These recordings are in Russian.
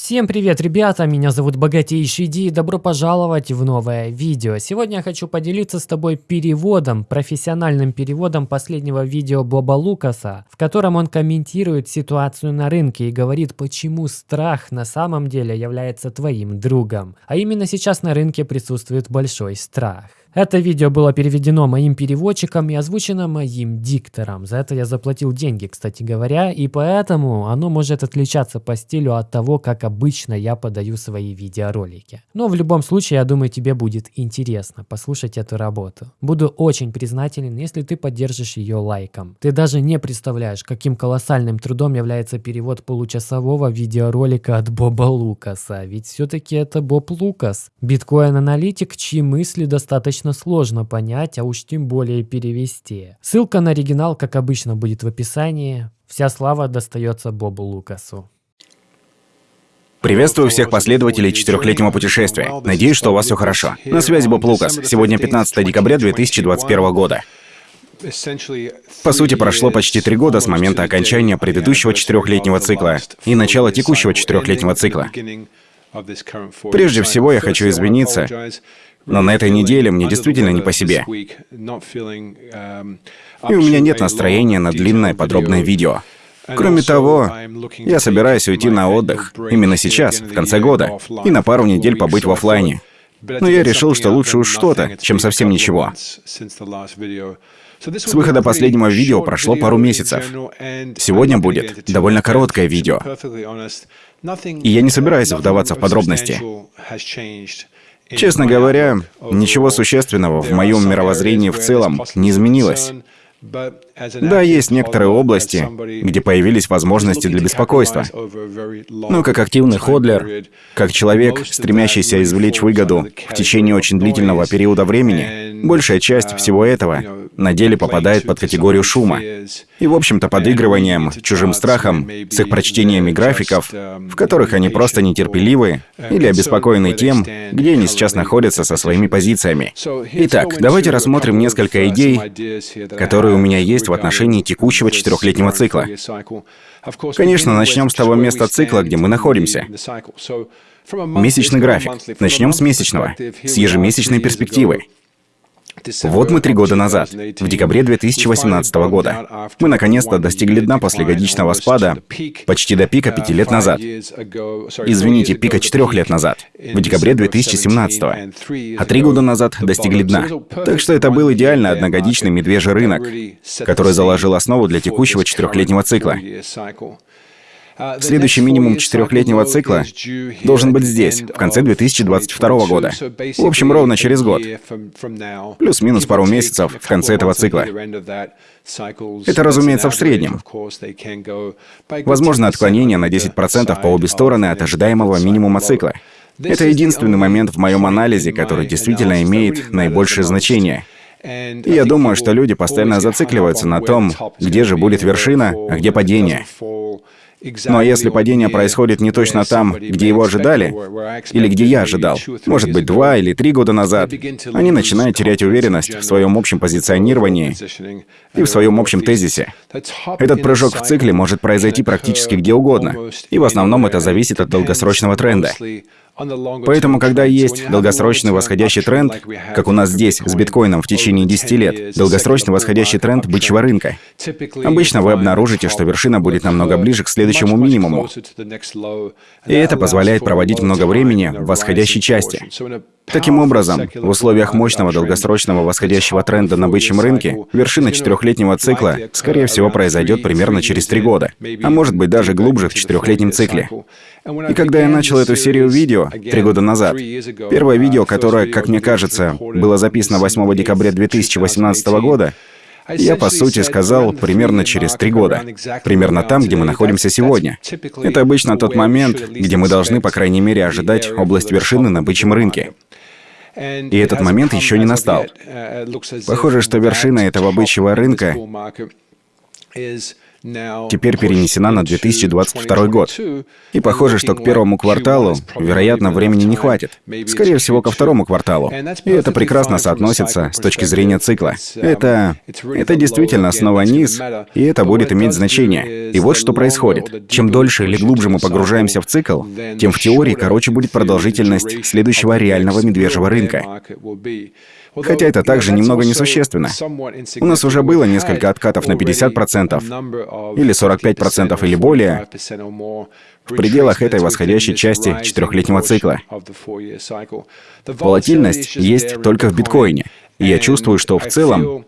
Всем привет, ребята! Меня зовут Богатейший Ди и добро пожаловать в новое видео. Сегодня я хочу поделиться с тобой переводом, профессиональным переводом последнего видео Боба Лукаса, в котором он комментирует ситуацию на рынке и говорит, почему страх на самом деле является твоим другом. А именно сейчас на рынке присутствует большой страх. Это видео было переведено моим переводчиком и озвучено моим диктором. За это я заплатил деньги, кстати говоря, и поэтому оно может отличаться по стилю от того, как обычно я подаю свои видеоролики. Но в любом случае, я думаю, тебе будет интересно послушать эту работу. Буду очень признателен, если ты поддержишь ее лайком. Ты даже не представляешь, каким колоссальным трудом является перевод получасового видеоролика от Боба Лукаса, ведь все-таки это Боб Лукас, биткоин-аналитик, чьи мысли достаточно достаточно сложно понять, а уж тем более перевести. Ссылка на оригинал, как обычно, будет в описании. Вся слава достается Бобу Лукасу. Приветствую всех последователей четырехлетнего путешествия. Надеюсь, что у вас все хорошо. На связи Боб Лукас. Сегодня 15 декабря 2021 года. По сути, прошло почти три года с момента окончания предыдущего четырехлетнего цикла и начала текущего четырехлетнего цикла. Прежде всего, я хочу извиниться но на этой неделе мне действительно не по себе. И у меня нет настроения на длинное подробное видео. Кроме того, я собираюсь уйти на отдых именно сейчас, в конце года, и на пару недель побыть в офлайне. Но я решил, что лучше уж что-то, чем совсем ничего. С выхода последнего видео прошло пару месяцев. Сегодня будет довольно короткое видео. И я не собираюсь вдаваться в подробности. Честно говоря, ничего существенного в моем мировоззрении в целом не изменилось. Да, есть некоторые области, где появились возможности для беспокойства. Но как активный ходлер, как человек, стремящийся извлечь выгоду в течение очень длительного периода времени, большая часть всего этого на деле попадает под категорию шума. И, в общем-то, подыгрыванием, чужим страхом, с их прочтениями графиков, в которых они просто нетерпеливы или обеспокоены тем, где они сейчас находятся со своими позициями. Итак, давайте рассмотрим несколько идей, которые у меня есть в отношении текущего четырехлетнего цикла. Конечно, начнем с того места цикла, где мы находимся. Месячный график. Начнем с месячного, с ежемесячной перспективы. Вот мы три года назад, в декабре 2018 года. Мы наконец-то достигли дна после годичного спада почти до пика пяти лет назад. Извините, пика четырех лет назад, в декабре 2017. А три года назад достигли дна. Так что это был идеально одногодичный медвежий рынок, который заложил основу для текущего четырехлетнего цикла. Следующий минимум четырехлетнего цикла должен быть здесь, в конце 2022 года. В общем, ровно через год. Плюс-минус пару месяцев в конце этого цикла. Это, разумеется, в среднем. Возможно отклонение на 10% по обе стороны от ожидаемого минимума цикла. Это единственный момент в моем анализе, который действительно имеет наибольшее значение. И я думаю, что люди постоянно зацикливаются на том, где же будет вершина, а где падение. Но если падение происходит не точно там, где его ожидали, или где я ожидал, может быть, два или три года назад, они начинают терять уверенность в своем общем позиционировании и в своем общем тезисе. Этот прыжок в цикле может произойти практически где угодно, и в основном это зависит от долгосрочного тренда. Поэтому, когда есть долгосрочный восходящий тренд, как у нас здесь с биткоином в течение 10 лет, долгосрочный восходящий тренд бычьего рынка, обычно вы обнаружите, что вершина будет намного ближе к следующему минимуму. И это позволяет проводить много времени в восходящей части. Таким образом, в условиях мощного долгосрочного восходящего тренда на бычьем рынке, вершина четырехлетнего цикла, скорее всего, произойдет примерно через три года, а может быть даже глубже в четырехлетнем цикле. И когда я начал эту серию видео три года назад, первое видео, которое, как мне кажется, было записано 8 декабря 2018 года, я, по сути, сказал примерно через три года. Примерно там, где мы находимся сегодня. Это обычно тот момент, где мы должны, по крайней мере, ожидать область вершины на бычьем рынке. И этот момент еще не настал. Похоже, что вершина этого бычьего рынка теперь перенесена на 2022 год. И похоже, что к первому кварталу, вероятно, времени не хватит. Скорее всего, ко второму кварталу. И это прекрасно соотносится с точки зрения цикла. Это... Это действительно снова низ, и это будет иметь значение. И вот что происходит. Чем дольше или глубже мы погружаемся в цикл, тем в теории короче будет продолжительность следующего реального медвежьего рынка. Хотя это также немного несущественно. У нас уже было несколько откатов на 50% или 45% или более в пределах этой восходящей части четырехлетнего цикла. Волатильность есть только в биткоине. И я чувствую, что в целом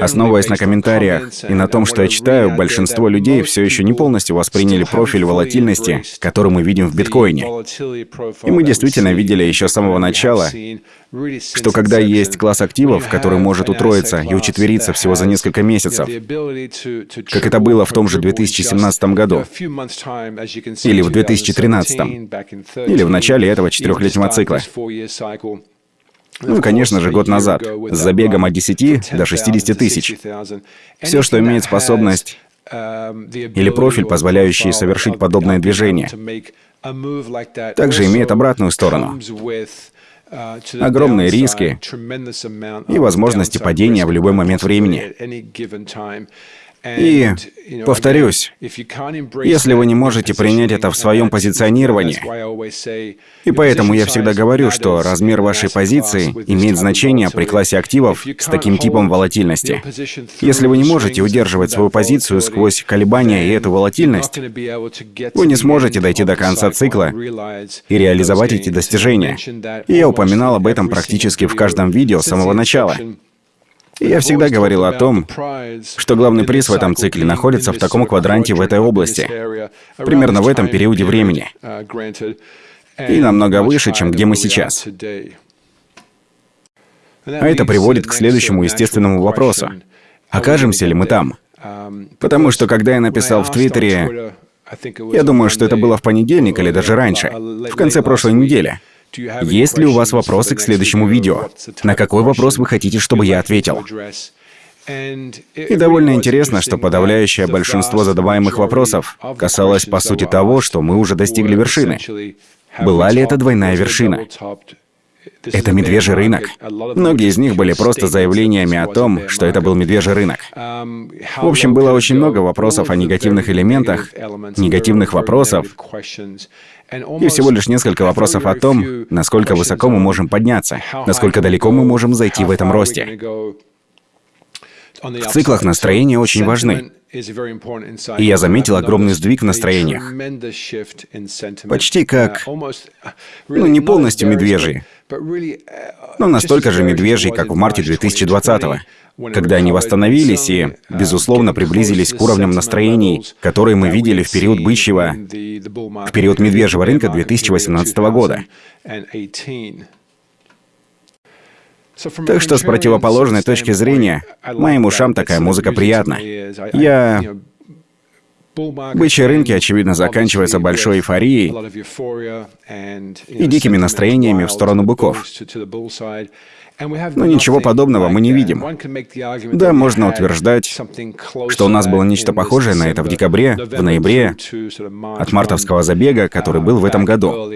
Основываясь на комментариях и на том, что я читаю, большинство людей все еще не полностью восприняли профиль волатильности, который мы видим в биткоине. И мы действительно видели еще с самого начала, что когда есть класс активов, который может утроиться и учетвериться всего за несколько месяцев, как это было в том же 2017 году, или в 2013, или в начале этого четырехлетнего цикла, ну конечно же, год назад, с забегом от 10 до 60 тысяч. Все, что имеет способность или профиль, позволяющий совершить подобное движение, также имеет обратную сторону. Огромные риски и возможности падения в любой момент времени. И, повторюсь, если вы не можете принять это в своем позиционировании, и поэтому я всегда говорю, что размер вашей позиции имеет значение при классе активов с таким типом волатильности. Если вы не можете удерживать свою позицию сквозь колебания и эту волатильность, вы не сможете дойти до конца цикла и реализовать эти достижения. И я упоминал об этом практически в каждом видео с самого начала. Я всегда говорил о том, что главный приз в этом цикле находится в таком квадранте в этой области, примерно в этом периоде времени, и намного выше, чем где мы сейчас. А это приводит к следующему естественному вопросу. Окажемся ли мы там? Потому что когда я написал в Твиттере, я думаю, что это было в понедельник или даже раньше, в конце прошлой недели, есть ли у вас вопросы к следующему видео? На какой вопрос вы хотите, чтобы я ответил? И довольно интересно, что подавляющее большинство задаваемых вопросов касалось, по сути, того, что мы уже достигли вершины. Была ли это двойная вершина? Это медвежий рынок. Многие из них были просто заявлениями о том, что это был медвежий рынок. В общем, было очень много вопросов о негативных элементах, негативных вопросов, и всего лишь несколько вопросов о том, насколько высоко мы можем подняться, насколько далеко мы можем зайти в этом росте. В циклах настроения очень важны. И я заметил огромный сдвиг в настроениях. Почти как... Ну, не полностью медвежий, но настолько же медвежий, как в марте 2020-го, когда они восстановились и, безусловно, приблизились к уровням настроений, которые мы видели в период бычьего, в период медвежьего рынка 2018 года. Так что с противоположной точки зрения, моим ушам такая музыка приятна. Я... Бычьи рынки, очевидно, заканчиваются большой эйфорией и дикими настроениями в сторону быков. Но ничего подобного мы не видим. Да, можно утверждать, что у нас было нечто похожее на это в декабре, в ноябре, от мартовского забега, который был в этом году.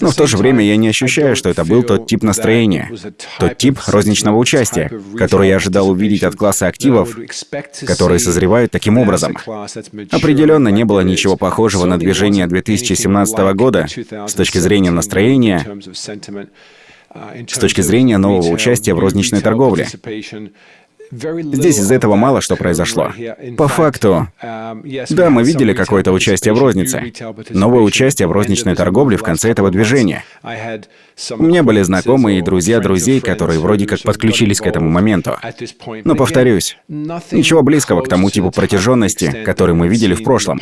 Но в то же время я не ощущаю, что это был тот тип настроения, тот тип розничного участия, который я ожидал увидеть от класса активов, которые созревают таким образом. Определенно не было ничего похожего на движение 2017 года с точки зрения настроения, с точки зрения нового участия в розничной торговле. Здесь из этого мало что произошло. По факту, да, мы видели какое-то участие в рознице. Новое участие в розничной торговле в конце этого движения. У меня были знакомые и друзья друзей, которые вроде как подключились к этому моменту. Но повторюсь, ничего близкого к тому типу протяженности, который мы видели в прошлом.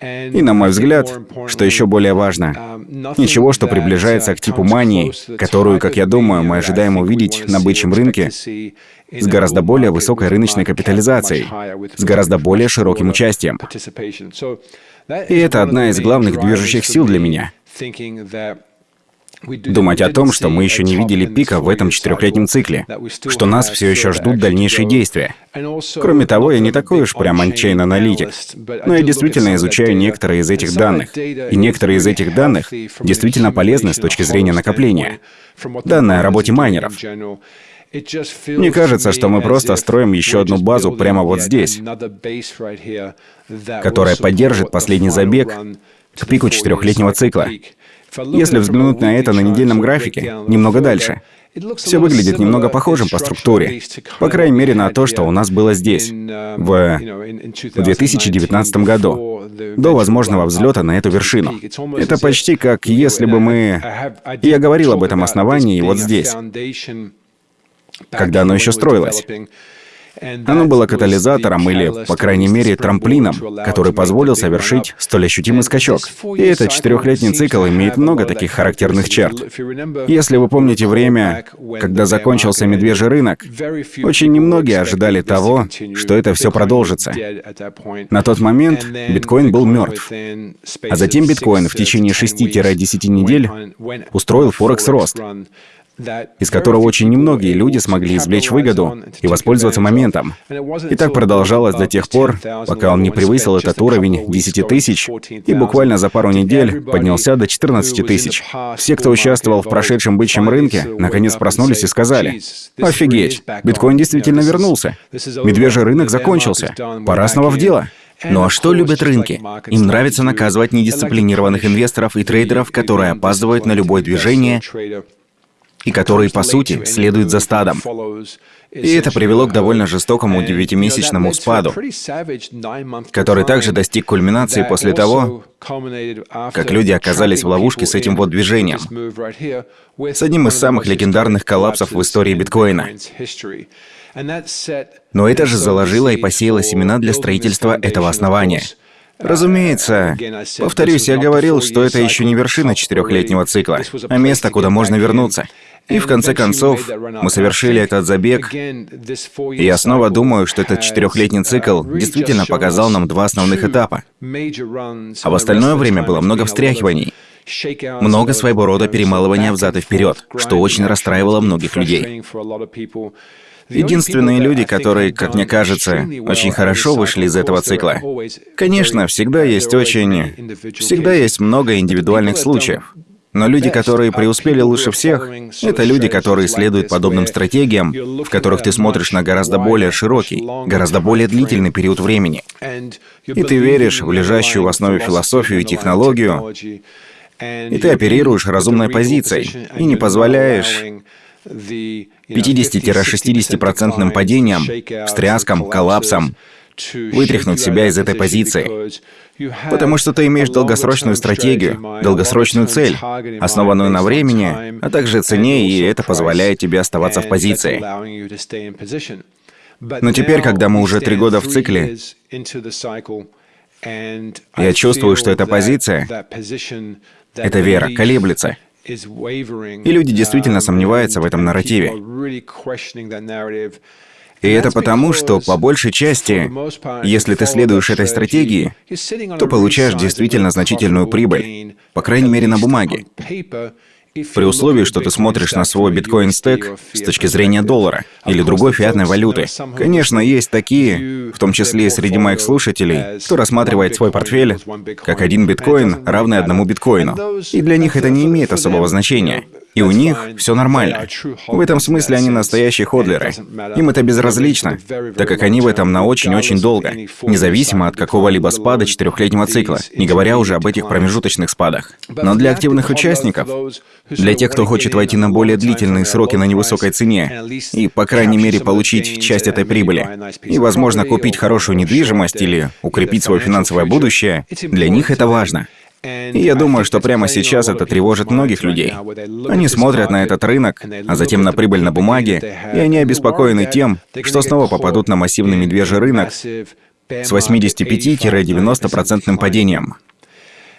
И, на мой взгляд, что еще более важно, ничего, что приближается к типу мании, которую, как я думаю, мы ожидаем увидеть на бычьем рынке с гораздо более высокой рыночной капитализацией, с гораздо более широким участием. И это одна из главных движущих сил для меня. Думать о том, что мы еще не видели пика в этом четырехлетнем цикле, что нас все еще ждут дальнейшие действия. Кроме того, я не такой уж прям on-chain аналитик, но я действительно изучаю некоторые из этих данных. И некоторые из этих данных действительно полезны с точки зрения накопления. Данные о работе майнеров. Мне кажется, что мы просто строим еще одну базу прямо вот здесь, которая поддержит последний забег к пику четырехлетнего цикла. Если взглянуть на это на недельном графике, немного дальше, все выглядит немного похожим по структуре. По крайней мере, на то, что у нас было здесь, в 2019 году, до возможного взлета на эту вершину. Это почти как если бы мы... Я говорил об этом основании вот здесь, когда оно еще строилось. Оно было катализатором или, по крайней мере, трамплином, который позволил совершить столь ощутимый скачок. И этот четырехлетний цикл имеет много таких характерных черт. Если вы помните время, когда закончился медвежий рынок, очень немногие ожидали того, что это все продолжится. На тот момент биткоин был мертв. А затем биткоин в течение 6-10 недель устроил форекс-рост из которого очень немногие люди смогли извлечь выгоду и воспользоваться моментом. И так продолжалось до тех пор, пока он не превысил этот уровень 10 тысяч и буквально за пару недель поднялся до 14 тысяч. Все, кто участвовал в прошедшем бычьем рынке, наконец проснулись и сказали, «Офигеть, биткоин действительно вернулся. Медвежий рынок закончился. Пора снова в дело». Ну а что любят рынки? Им нравится наказывать недисциплинированных инвесторов и трейдеров, которые опаздывают на любое движение и которые, по сути, следуют за стадом. И это привело к довольно жестокому девятимесячному спаду, который также достиг кульминации после того, как люди оказались в ловушке с этим вот движением, с одним из самых легендарных коллапсов в истории биткоина. Но это же заложило и посеяло семена для строительства этого основания — Разумеется, повторюсь, я говорил, что это еще не вершина четырехлетнего цикла, а место, куда можно вернуться. И в конце концов, мы совершили этот забег, и я снова думаю, что этот четырехлетний цикл действительно показал нам два основных этапа. А в остальное время было много встряхиваний, много своего рода перемалывания взад и вперед, что очень расстраивало многих людей. Единственные люди, которые, как мне кажется, очень хорошо вышли из этого цикла. Конечно, всегда есть очень... Всегда есть много индивидуальных случаев. Но люди, которые преуспели лучше всех, это люди, которые следуют подобным стратегиям, в которых ты смотришь на гораздо более широкий, гораздо более длительный период времени. И ты веришь в лежащую в основе философию и технологию, и ты оперируешь разумной позицией, и не позволяешь 50-60% падениям, встряскам, коллапсам, вытряхнуть себя из этой позиции. Потому что ты имеешь долгосрочную стратегию, долгосрочную цель, основанную на времени, а также цене, и это позволяет тебе оставаться в позиции. Но теперь, когда мы уже три года в цикле, я чувствую, что эта позиция, эта вера колеблется. И люди действительно сомневаются в этом нарративе. И это потому, что по большей части, если ты следуешь этой стратегии, то получаешь действительно значительную прибыль, по крайней мере на бумаге при условии, что ты смотришь на свой биткоин-стек с точки зрения доллара или другой фиатной валюты. Конечно, есть такие, в том числе и среди моих слушателей, кто рассматривает свой портфель как один биткоин, равный одному биткоину. И для них это не имеет особого значения. И у них все нормально. В этом смысле они настоящие ходлеры. Им это безразлично, так как они в этом на очень-очень долго, независимо от какого-либо спада четырехлетнего цикла, не говоря уже об этих промежуточных спадах. Но для активных участников, для тех, кто хочет войти на более длительные сроки на невысокой цене и, по крайней мере, получить часть этой прибыли, и, возможно, купить хорошую недвижимость или укрепить свое финансовое будущее, для них это важно. И я думаю, что прямо сейчас это тревожит многих людей. Они смотрят на этот рынок, а затем на прибыль на бумаге, и они обеспокоены тем, что снова попадут на массивный медвежий рынок с 85-90% падением.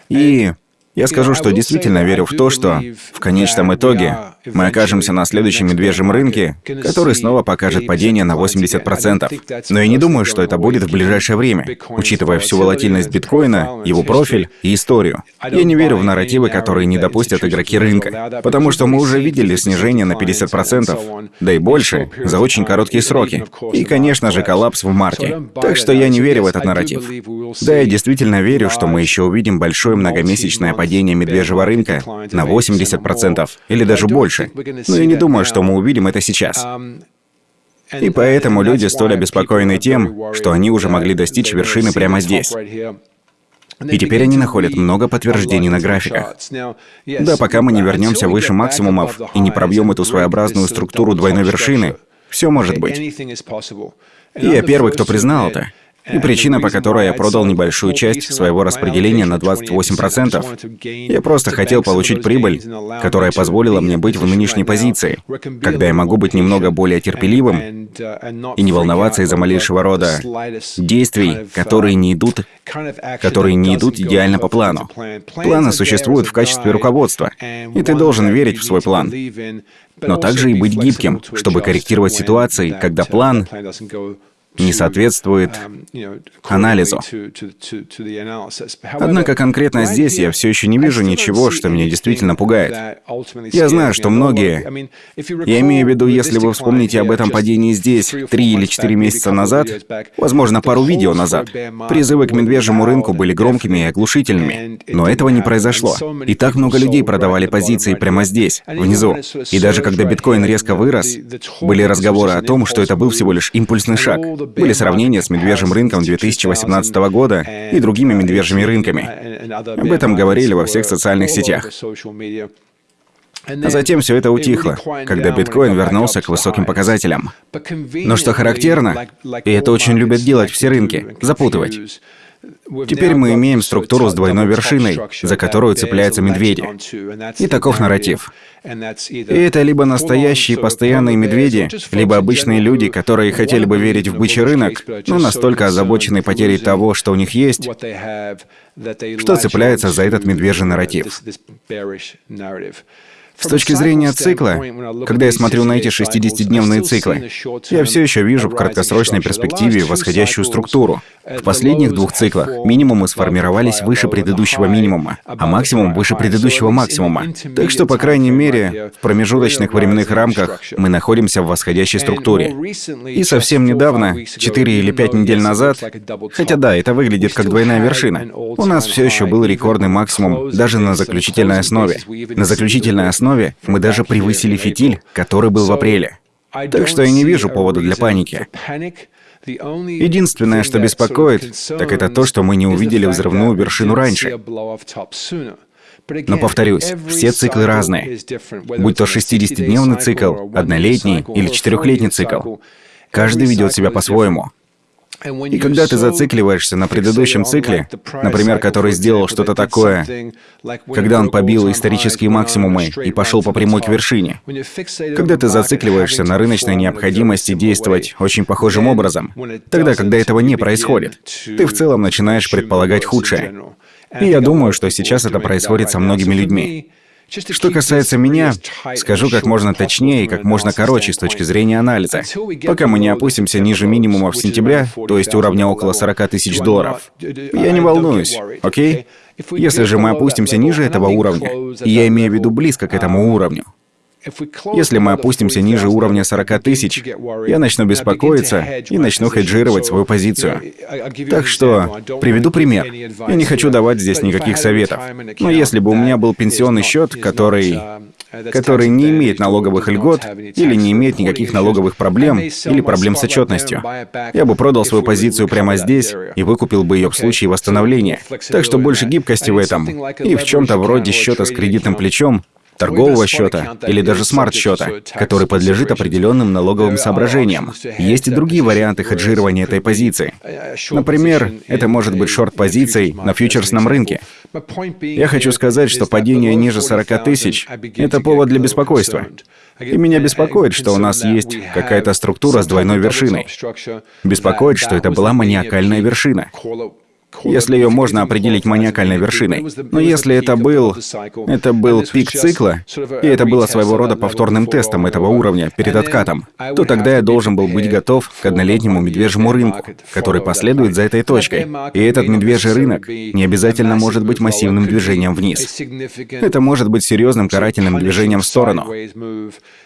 И Я скажу, что действительно верю в то, что в конечном итоге мы окажемся на следующем медвежьем рынке, который снова покажет падение на 80%. Но я не думаю, что это будет в ближайшее время, учитывая всю волатильность биткоина, его профиль и историю. Я не верю в нарративы, которые не допустят игроки рынка, потому что мы уже видели снижение на 50%, да и больше, за очень короткие сроки. И, конечно же, коллапс в марте. Так что я не верю в этот нарратив. Да, я действительно верю, что мы еще увидим большое многомесячное падение медвежьего рынка на 80% или даже больше. Но я не думаю, что мы увидим это сейчас. И поэтому люди столь обеспокоены тем, что они уже могли достичь вершины прямо здесь. И теперь они находят много подтверждений на графиках. Да, пока мы не вернемся выше максимумов и не пробьем эту своеобразную структуру двойной вершины, все может быть. И я первый, кто признал это. И причина, по которой я продал небольшую часть своего распределения на 28%, я просто хотел получить прибыль, которая позволила мне быть в нынешней позиции, когда я могу быть немного более терпеливым и не волноваться из-за малейшего рода действий, которые не идут, которые не идут идеально по плану. Планы существуют в качестве руководства, и ты должен верить в свой план, но также и быть гибким, чтобы корректировать ситуации, когда план не соответствует анализу. Однако конкретно здесь я все еще не вижу ничего, что меня действительно пугает. Я знаю, что многие... Я имею в виду, если вы вспомните об этом падении здесь три или четыре месяца назад, возможно, пару видео назад, призывы к медвежьему рынку были громкими и оглушительными. Но этого не произошло. И так много людей продавали позиции прямо здесь, внизу. И даже когда биткоин резко вырос, были разговоры о том, что это был всего лишь импульсный шаг. Были сравнения с медвежьим рынком 2018 года и другими медвежьими рынками. Об этом говорили во всех социальных сетях. А затем все это утихло, когда биткоин вернулся к высоким показателям. Но что характерно, и это очень любят делать все рынки, запутывать. Теперь мы имеем структуру с двойной вершиной, за которую цепляются медведи. И таков нарратив. И это либо настоящие постоянные медведи, либо обычные люди, которые хотели бы верить в бычий рынок, но настолько озабочены потерей того, что у них есть, что цепляются за этот медвежий нарратив. С точки зрения цикла, когда я смотрю на эти 60-дневные циклы, я все еще вижу в краткосрочной перспективе восходящую структуру. В последних двух циклах минимумы сформировались выше предыдущего минимума, а максимум выше предыдущего максимума. Так что, по крайней мере, в промежуточных временных рамках мы находимся в восходящей структуре. И совсем недавно, 4 или 5 недель назад, хотя да, это выглядит как двойная вершина, у нас все еще был рекордный максимум даже на заключительной основе. На заключительной основе основе мы даже превысили фитиль, который был в апреле. Так что я не вижу повода для паники. Единственное, что беспокоит, так это то, что мы не увидели взрывную вершину раньше. Но повторюсь, все циклы разные. Будь то 60-дневный цикл, однолетний или четырехлетний цикл. Каждый ведет себя по-своему. И когда ты зацикливаешься на предыдущем цикле, например, который сделал что-то такое, когда он побил исторические максимумы и пошел по прямой к вершине, когда ты зацикливаешься на рыночной необходимости действовать очень похожим образом, тогда, когда этого не происходит, ты в целом начинаешь предполагать худшее. И я думаю, что сейчас это происходит со многими людьми. Что касается меня, скажу как можно точнее и как можно короче с точки зрения анализа. Пока мы не опустимся ниже минимума в сентябре, то есть уровня около 40 тысяч долларов, я не волнуюсь, окей? Если же мы опустимся ниже этого уровня, и я имею в виду близко к этому уровню, если мы опустимся ниже уровня 40 тысяч, я начну беспокоиться и начну хеджировать свою позицию. Так что, приведу пример. Я не хочу давать здесь никаких советов. Но если бы у меня был пенсионный счет, который который не имеет налоговых льгот или не имеет никаких налоговых проблем или проблем с отчетностью. Я бы продал свою позицию прямо здесь и выкупил бы ее в случае восстановления. Так что больше гибкости в этом. И в чем-то вроде счета с кредитным плечом торгового счета или даже смарт-счета, который подлежит определенным налоговым соображениям. Есть и другие варианты хеджирования этой позиции. Например, это может быть шорт-позицией на фьючерсном рынке. Я хочу сказать, что падение ниже 40 тысяч — это повод для беспокойства. И меня беспокоит, что у нас есть какая-то структура с двойной вершиной. Беспокоит, что это была маниакальная вершина. Если ее можно определить маниакальной вершиной. Но если это был... Это был пик цикла, и это было своего рода повторным тестом этого уровня перед откатом, то тогда я должен был быть готов к однолетнему медвежьему рынку, который последует за этой точкой. И этот медвежий рынок не обязательно может быть массивным движением вниз. Это может быть серьезным карательным движением в сторону.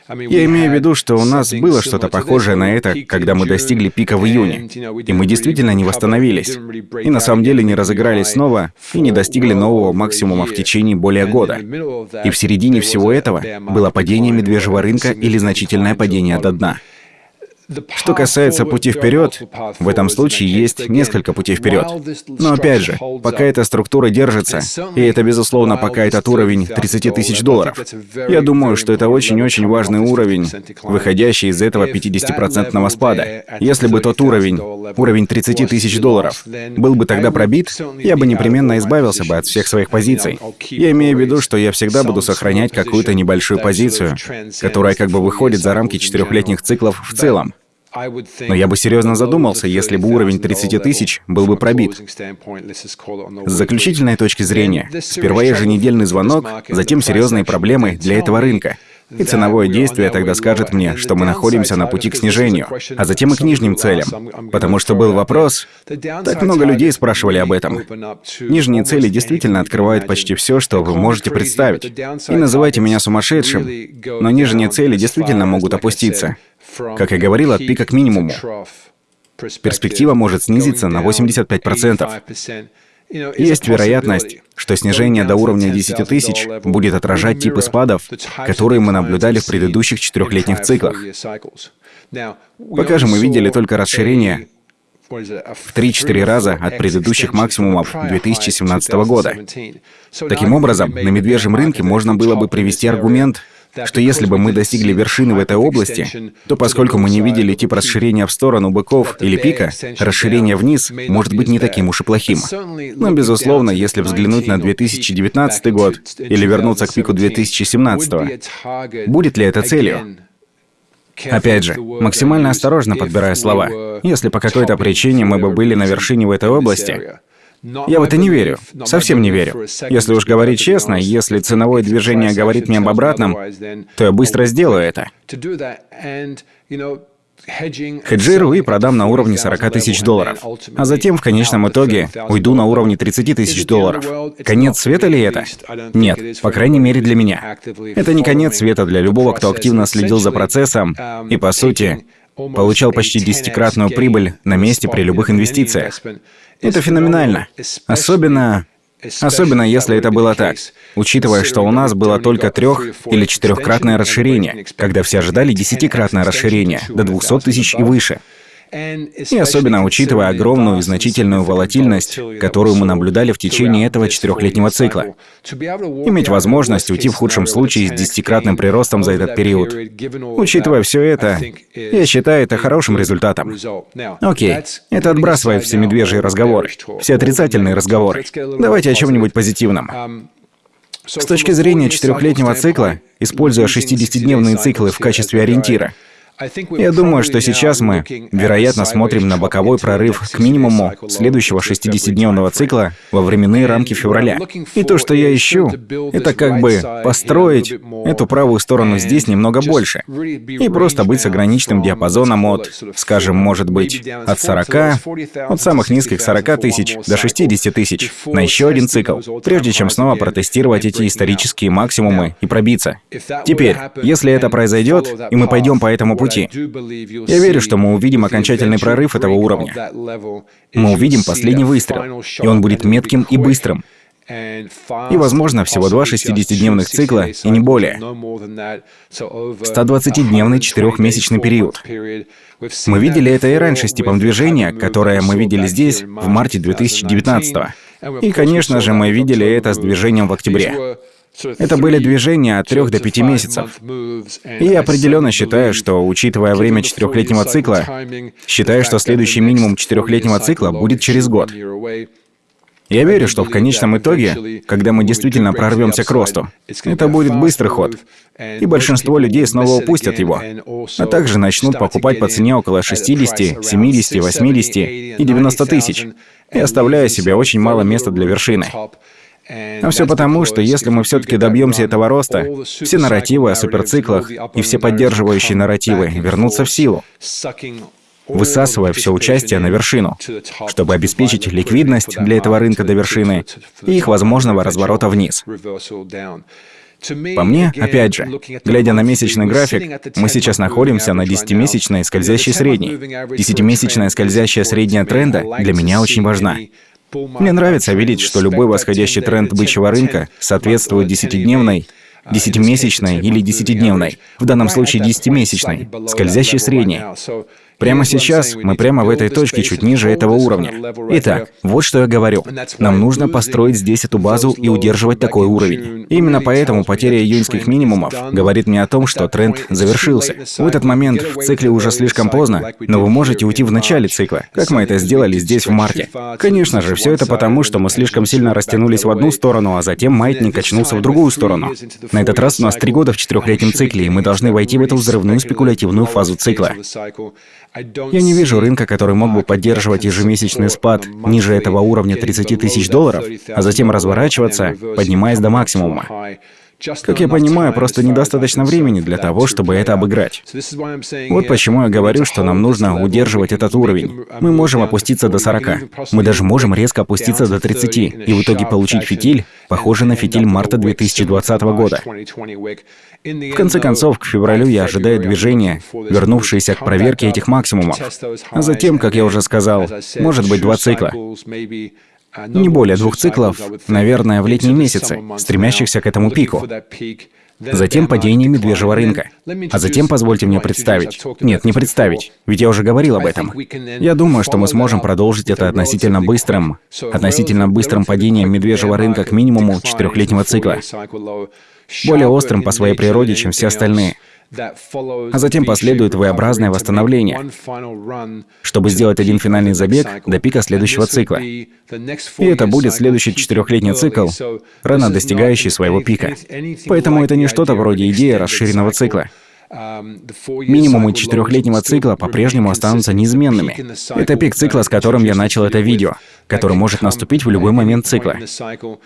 Я имею в виду, что у нас было что-то похожее на это, когда мы достигли пика в июне, и мы действительно не восстановились. И на самом деле не разыгрались снова и не достигли нового максимума в течение более года. И в середине всего этого было падение медвежьего рынка или значительное падение до дна. Что касается пути вперед, в этом случае есть несколько путей вперед. Но опять же, пока эта структура держится, и это, безусловно, пока этот уровень 30 тысяч долларов, я думаю, что это очень-очень важный уровень, выходящий из этого 50-процентного спада. Если бы тот уровень, уровень 30 тысяч долларов, был бы тогда пробит, я бы непременно избавился бы от всех своих позиций. Я имею в виду, что я всегда буду сохранять какую-то небольшую позицию, которая как бы выходит за рамки четырехлетних циклов в целом. Но я бы серьезно задумался, если бы уровень 30 тысяч был бы пробит. С заключительной точки зрения, сперва еженедельный звонок, затем серьезные проблемы для этого рынка. И ценовое действие тогда скажет мне, что мы находимся на пути к снижению, а затем и к нижним целям. Потому что был вопрос, так много людей спрашивали об этом. Нижние цели действительно открывают почти все, что вы можете представить. И называйте меня сумасшедшим, но нижние цели действительно могут опуститься. Как я говорил, от пика к минимуму. Перспектива может снизиться на 85%. Есть вероятность, что снижение до уровня 10 тысяч будет отражать типы спадов, которые мы наблюдали в предыдущих четырехлетних циклах. Пока же мы видели только расширение в 3-4 раза от предыдущих максимумов 2017 года. Таким образом, на медвежьем рынке можно было бы привести аргумент, что если бы мы достигли вершины в этой области, то поскольку мы не видели тип расширения в сторону быков или пика, расширение вниз может быть не таким уж и плохим. Но, безусловно, если взглянуть на 2019 год или вернуться к пику 2017, будет ли это целью? Опять же, максимально осторожно подбирая слова. Если по какой-то причине мы бы были на вершине в этой области, я в это не верю. Совсем не верю. Если уж говорить честно, если ценовое движение говорит мне об обратном, то я быстро сделаю это. Хеджирую и продам на уровне 40 тысяч долларов. А затем, в конечном итоге, уйду на уровне 30 тысяч долларов. Конец света ли это? Нет, по крайней мере для меня. Это не конец света для любого, кто активно следил за процессом и, по сути, получал почти десятикратную прибыль на месте при любых инвестициях. Это феноменально. Особенно Особенно если это было так, учитывая, что у нас было только трех- или четырехкратное расширение, когда все ожидали десятикратное расширение до 200 тысяч и выше. И особенно учитывая огромную и значительную волатильность, которую мы наблюдали в течение этого четырехлетнего цикла. Иметь возможность уйти в худшем случае с десятикратным приростом за этот период. Учитывая все это, я считаю это хорошим результатом. Окей, это отбрасывает все медвежьи разговоры, все отрицательные разговоры. Давайте о чем-нибудь позитивном. С точки зрения четырехлетнего цикла, используя 60-дневные циклы в качестве ориентира, я думаю, что сейчас мы, вероятно, смотрим на боковой прорыв к минимуму следующего 60-дневного цикла во временные рамки февраля. И то, что я ищу, это как бы построить эту правую сторону здесь немного больше. И просто быть с ограниченным диапазоном от, скажем, может быть, от 40, от самых низких 40 тысяч до 60 тысяч на еще один цикл, прежде чем снова протестировать эти исторические максимумы и пробиться. Теперь, если это произойдет, и мы пойдем по этому пути. Я верю, что мы увидим окончательный прорыв этого уровня. Мы увидим последний выстрел, и он будет метким и быстрым. И, возможно, всего два 60-дневных цикла, и не более. 120-дневный четырехмесячный период. Мы видели это и раньше с типом движения, которое мы видели здесь в марте 2019 И, конечно же, мы видели это с движением в октябре. Это были движения от трех до пяти месяцев. И я определенно считаю, что, учитывая время четырехлетнего цикла, считаю, что следующий минимум четырехлетнего цикла будет через год. Я верю, что в конечном итоге, когда мы действительно прорвемся к росту, это будет быстрый ход, и большинство людей снова упустят его, а также начнут покупать по цене около 60, 70, 80 и 90 тысяч, и оставляя себе очень мало места для вершины. А все потому, что если мы все-таки добьемся этого роста, все нарративы о суперциклах и все поддерживающие нарративы вернутся в силу, высасывая все участие на вершину, чтобы обеспечить ликвидность для этого рынка до вершины и их возможного разворота вниз. По мне, опять же, глядя на месячный график, мы сейчас находимся на 10-месячной скользящей средней. 10-месячная скользящая средняя тренда для меня очень важна. Мне нравится видеть, что любой восходящий тренд бычьего рынка соответствует 10-дневной, 10-месячной или 10-дневной, в данном случае 10-месячной, скользящей средней. Прямо сейчас мы прямо в этой точке чуть ниже этого уровня. Итак, вот что я говорю. Нам нужно построить здесь эту базу и удерживать такой уровень. Именно поэтому потеря июньских минимумов говорит мне о том, что тренд завершился. В этот момент в цикле уже слишком поздно, но вы можете уйти в начале цикла, как мы это сделали здесь в марте. Конечно же, все это потому, что мы слишком сильно растянулись в одну сторону, а затем маятник качнулся в другую сторону. На этот раз у нас три года в четырехлетнем цикле, и мы должны войти в эту взрывную спекулятивную фазу цикла. Я не вижу рынка, который мог бы поддерживать ежемесячный спад ниже этого уровня 30 тысяч долларов, а затем разворачиваться, поднимаясь до максимума. Как я понимаю, просто недостаточно времени для того, чтобы это обыграть. Вот почему я говорю, что нам нужно удерживать этот уровень. Мы можем опуститься до 40. Мы даже можем резко опуститься до 30 и в итоге получить фитиль, похожий на фитиль марта 2020 года. В конце концов, к февралю я ожидаю движения, вернувшиеся к проверке этих максимумов. А затем, как я уже сказал, может быть два цикла. Не более двух циклов, наверное, в летние месяцы, стремящихся к этому пику. Затем падение медвежьего рынка. А затем позвольте мне представить. Нет, не представить, ведь я уже говорил об этом. Я думаю, что мы сможем продолжить это относительно быстрым, относительно быстрым падением медвежьего рынка к минимуму четырехлетнего цикла. Более острым по своей природе, чем все остальные. А затем последует V-образное восстановление, чтобы сделать один финальный забег до пика следующего цикла. И это будет следующий четырехлетний цикл, рано достигающий своего пика. Поэтому это не что-то вроде идеи расширенного цикла. Минимумы четырехлетнего цикла по-прежнему останутся неизменными. Это пик цикла, с которым я начал это видео, который может наступить в любой момент цикла.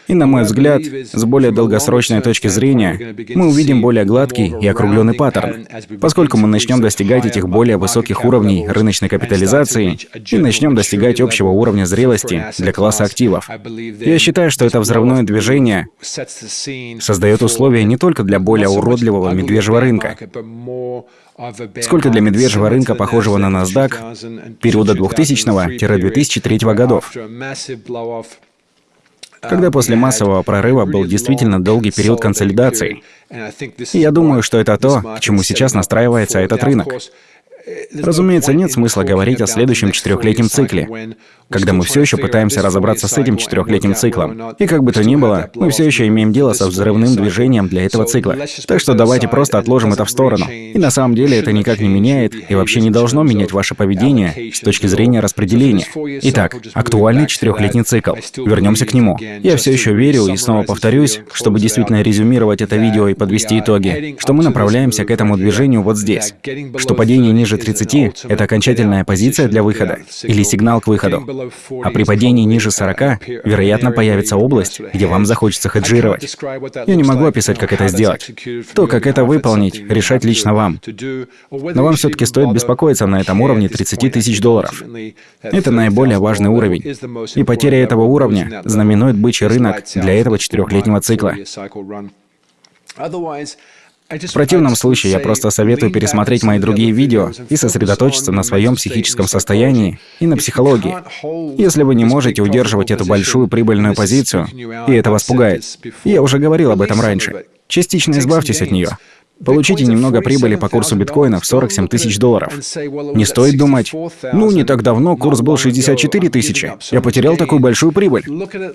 И, на мой взгляд, с более долгосрочной точки зрения, мы увидим более гладкий и округленный паттерн, поскольку мы начнем достигать этих более высоких уровней рыночной капитализации и начнем достигать общего уровня зрелости для класса активов. Я считаю, что это взрывное движение создает условия не только для более уродливого медвежьего рынка, сколько для медвежьего рынка, похожего на NASDAQ, периода 2000-2003 годов, когда после массового прорыва был действительно долгий период консолидации. И я думаю, что это то, к чему сейчас настраивается этот рынок. Разумеется, нет смысла говорить о следующем четырехлетнем цикле, когда мы все еще пытаемся разобраться с этим четырехлетним циклом. И как бы то ни было, мы все еще имеем дело со взрывным движением для этого цикла. Так что давайте просто отложим это в сторону. И на самом деле это никак не меняет и вообще не должно менять ваше поведение с точки зрения распределения. Итак, актуальный четырехлетний цикл. Вернемся к нему. Я все еще верю и снова повторюсь, чтобы действительно резюмировать это видео и подвести итоги, что мы направляемся к этому движению вот здесь. Что падение ниже 30 — это окончательная позиция для выхода или сигнал к выходу. А при падении ниже 40, вероятно, появится область, где вам захочется хеджировать. Я не могу описать, как это сделать. То, как это выполнить, решать лично вам. Но вам все-таки стоит беспокоиться на этом уровне 30 тысяч долларов. Это наиболее важный уровень. И потеря этого уровня знаменует бычий рынок для этого четырехлетнего цикла. В противном случае я просто советую пересмотреть мои другие видео и сосредоточиться на своем психическом состоянии и на психологии. Если вы не можете удерживать эту большую прибыльную позицию, и это вас пугает, я уже говорил об этом раньше, частично избавьтесь от нее. Получите немного прибыли по курсу биткоина в 47 тысяч долларов. Не стоит думать, ну, не так давно курс был 64 тысячи. Я потерял такую большую прибыль.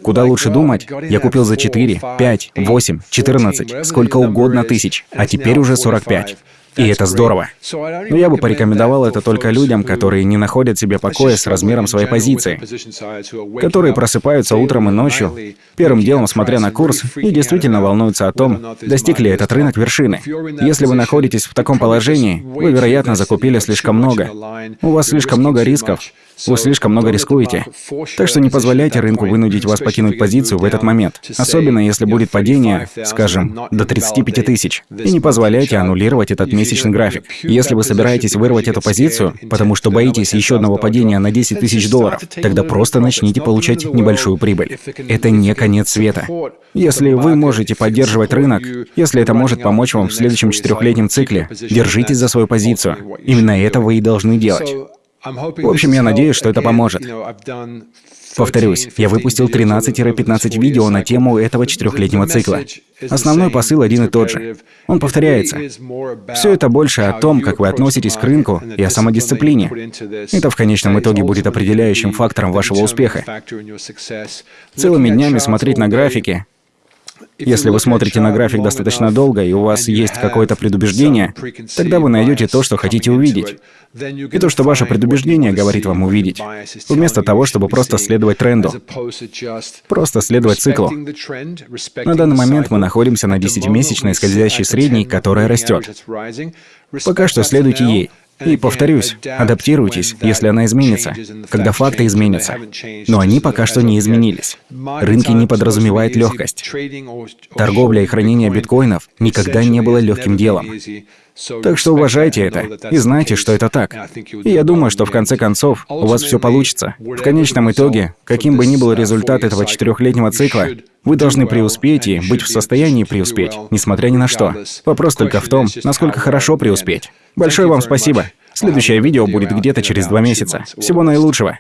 Куда лучше думать? Я купил за 4, 5, 8, 14, сколько угодно тысяч, а теперь уже 45. И это здорово. Но я бы порекомендовал это только людям, которые не находят себе покоя с размером своей позиции, которые просыпаются утром и ночью, первым делом смотря на курс, и действительно волнуются о том, достиг ли этот рынок вершины. Если вы находитесь в таком положении, вы, вероятно, закупили слишком много. У вас слишком много рисков, вы слишком много рискуете. Так что не позволяйте рынку вынудить вас покинуть позицию в этот момент. Особенно если будет падение, скажем, до 35 тысяч. И не позволяйте аннулировать этот месячный график. Если вы собираетесь вырвать эту позицию, потому что боитесь еще одного падения на 10 тысяч долларов, тогда просто начните получать небольшую прибыль. Это не конец света. Если вы можете поддерживать рынок, если это может помочь вам в следующем четырехлетнем цикле, держитесь за свою позицию. Именно это вы и должны делать. В общем, я надеюсь, что это поможет. Повторюсь, я выпустил 13-15 видео на тему этого четырехлетнего цикла. Основной посыл один и тот же. Он повторяется. Все это больше о том, как вы относитесь к рынку и о самодисциплине. Это в конечном итоге будет определяющим фактором вашего успеха. Целыми днями смотреть на графики, если вы смотрите на график достаточно долго, и у вас есть какое-то предубеждение, тогда вы найдете то, что хотите увидеть. И то, что ваше предубеждение говорит вам увидеть, вместо того, чтобы просто следовать тренду. Просто следовать циклу. На данный момент мы находимся на 10-месячной скользящей средней, которая растет. Пока что следуйте ей. И повторюсь, адаптируйтесь, если она изменится, когда факты изменятся. Но они пока что не изменились. Рынки не подразумевают легкость. Торговля и хранение биткоинов никогда не было легким делом. Так что уважайте это и знайте, что это так. И я думаю, что в конце концов у вас все получится. В конечном итоге, каким бы ни был результат этого четырехлетнего цикла, вы должны преуспеть и быть в состоянии преуспеть, несмотря ни на что. Вопрос только в том, насколько хорошо преуспеть. Большое вам спасибо. Следующее видео будет где-то через два месяца. Всего наилучшего.